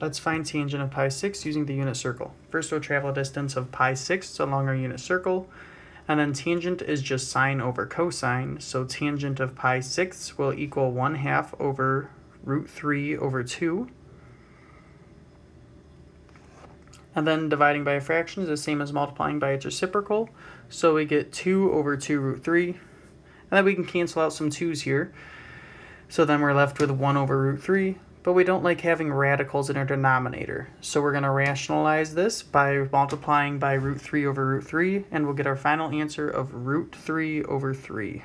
Let's find tangent of pi 6 using the unit circle. First we'll travel a distance of pi 6 along our unit circle, and then tangent is just sine over cosine, so tangent of pi 6 will equal 1 half over root 3 over 2. And then dividing by a fraction is the same as multiplying by its reciprocal, so we get 2 over 2 root 3. And then we can cancel out some 2's here. So then we're left with 1 over root 3 but we don't like having radicals in our denominator. So we're going to rationalize this by multiplying by root 3 over root 3, and we'll get our final answer of root 3 over 3.